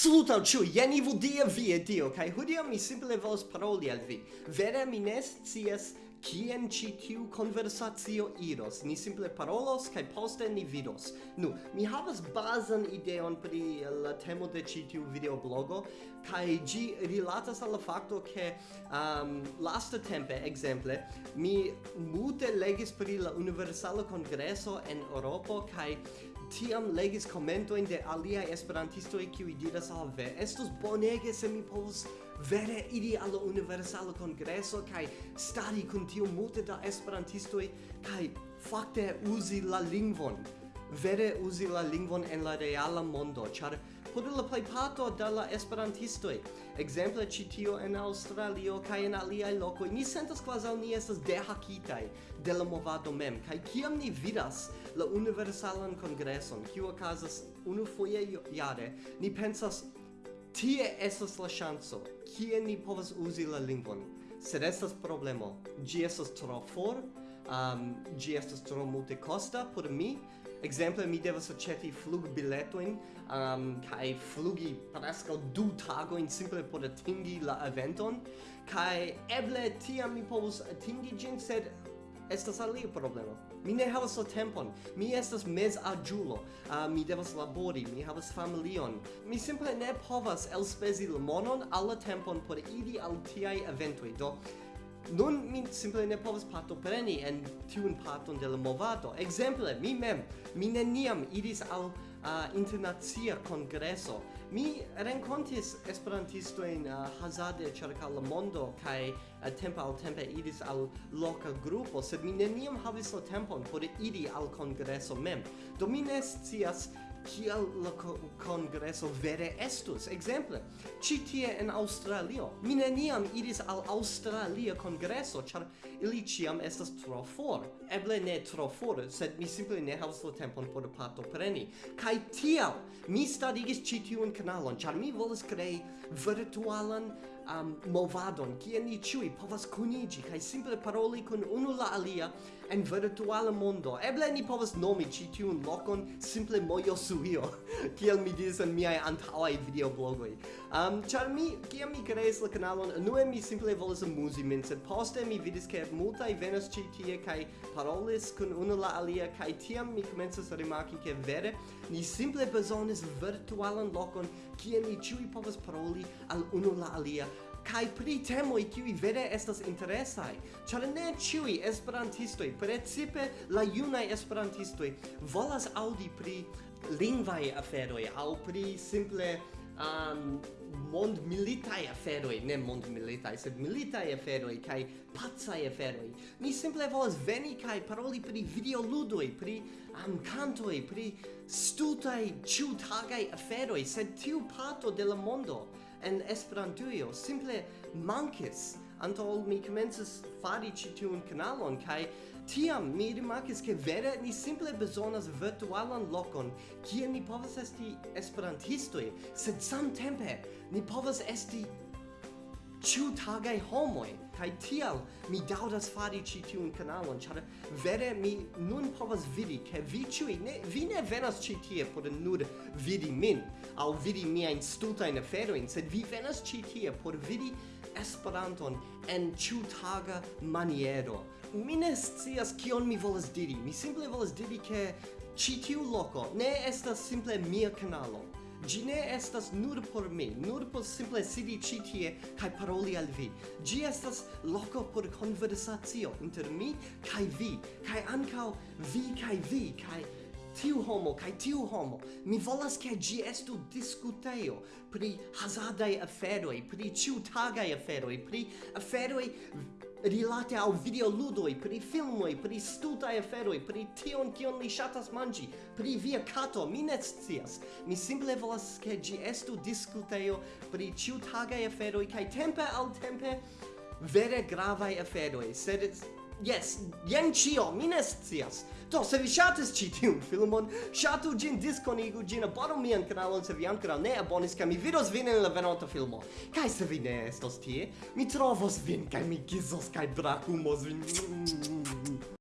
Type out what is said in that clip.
Saluton ciu, jen ivu dia vi e dio, kai hodiam mi simple volas paroli al vi. Vere mi ne scias kien ci tiu conversatio iros. Ni simple parolos, kai poste ni vidos. Nu, mi havas bazan ideon pri la temo de ci tiu videoblogo, kai gi rilatas al facto che um, lasta tempe, exemple, mi mute legis pri la Universala Congresso en Europo, kai tiam legis komentojn de alia esperantisto e qui diras al ve estus bonege se mi povus vere iri al universal congresso kai stari kun tiu multe da esperantisto kai fakte uzi la lingvon vere uzi la lingvon en la reala mondo char por la plejparto de la esperantistoj. Ekzemple ĉi tio en Aŭstralio kaj en aliaj lokoj ni sentas kvazaŭ ni estas dehakitaj de la movado mem kaj kiam ni vidas la universalan congreson, kiu okazas unu foje jare, ni pensas tie estas la ŝanco, kie ni povas uzi la lingvon. Sed estas problemo. Ĝi estas tro for, um, ĝi estas tro multekosta por mi, Exemple, mi devas aceti flugbiletojn um, kaj flugi preskaŭ du tagojn simple por atingi la eventon kaj eble tiam mi povus atingi ĝin, sed estas alia problemo. Mi ne havas la tempon. Mi estas mez aĝulo. Uh, mi devas labori, mi havas familion. Mi simple ne povas elspezi la monon al la tempon por idi al tiaj eventoj. Do Nun mi simple ne povas partopreni en tiun parton de la movado. Ekzemple, mi mem, mi neniam iris al uh, internacia kongreso Mi rencontis esperantisto in uh, hazarde cerca la mondo a uh, tempo al tempo idis al loca gruppo sed mi neniam havis la tempon por idi al congresso mem. Do mi ne scias kiel la congresso vere estus. Exemple, ci tie en Australio. Mi neniam iris al Australia congresso, char ili ciam estas tro for. Eble ne tro for, sed mi simple ne havas la tempon por parto preni. Kai tiel, mi starigis ci tiun kanalon, char mi volas crei virtualan um, movadon, kie ni ciui povas kunigi, kai simple paroli kun unu la alia, en virtuala mondo. Eble ni povas nomi ĉi tiun lokon simple Mojosuio, kiel mi diris en miaj antaŭaj videoblogoj. Um, ĉar mi, kiam mi kreis la kanalon, unue mi simple volas amuzi min, sed poste mi vidis ke multaj venas ĉi tie kaj parolis kun unu la alia kaj tiam mi komencas rimarki ke vere ni simple bezonis virtualan lokon kie ni ĉiuj povas paroli al unu la alia kai pri temo i kiu vere estas interesaj, ĉar ne ĉiuj esperantistoj, precipe la junaj esperantistoj, volas aŭdi pri lingvaj aferoj aŭ pri simple um, mondmilitaj aferoi, ne mondmilitaj, sed militai aferoi, kai pazzai aferoi. Mi simple volas veni kai paroli pri videoludoi, pri um, cantoi, pri stutai, ciutagai aferoi, sed tiu parto de la mondo en Esperantujo. Simple mankis. Antol mi komencis fari ĉi tiun kanalon kaj tiam mi rimarkis ke vere ni simple bezonas virtualan lokon. Kie ni povas esti esperantistoj? Sed samtempe ni povas esti ciutagai homoi, kai tial mi daudas fari ci tiun kanalon char vere mi nun povas vidi, che vi ciui, ne, vi ne venas ci tie por nur vidi min, au vidi miain stultain aferoin, sed vi venas ci tie por vidi Esperanton en ciutaga maniero. Mi ne scias kion mi volas diri, mi simple volas diri ke ci tiu loco ne estas simple mia kanalo Gi ne estas nur por mi, nur por simple sidi ĉi tie kaj paroli al vi. Gi estas loko por konversacio inter mi kaj vi, kaj ankaŭ vi kaj vi kaj tiu homo kaj tiu homo mi volas ke gi estu diskutejo pri hazardaj aferoj pri ĉiutagaj aferoj pri aferoj rilate al videoludoi, pri filmoi, pri stultai aferoi, pri tion kion li shatas mangi, pri via cato, mi ne scias. Mi simple volas che gi estu discuteio pri ciutagai aferoi, cae tempe al tempe vere gravai aferoi, sed Yes, jen cio, mi ne scias. Do, se vi shatis ci tiun filmon, shatu gin diskonigu gin abonu mian kanalon se vi ancora ne abonis, ca mi vidos vin in la venota filmo. Kaj se vi ne estos tie, mi trovos vin kai mi gizos kaj brakumos vin.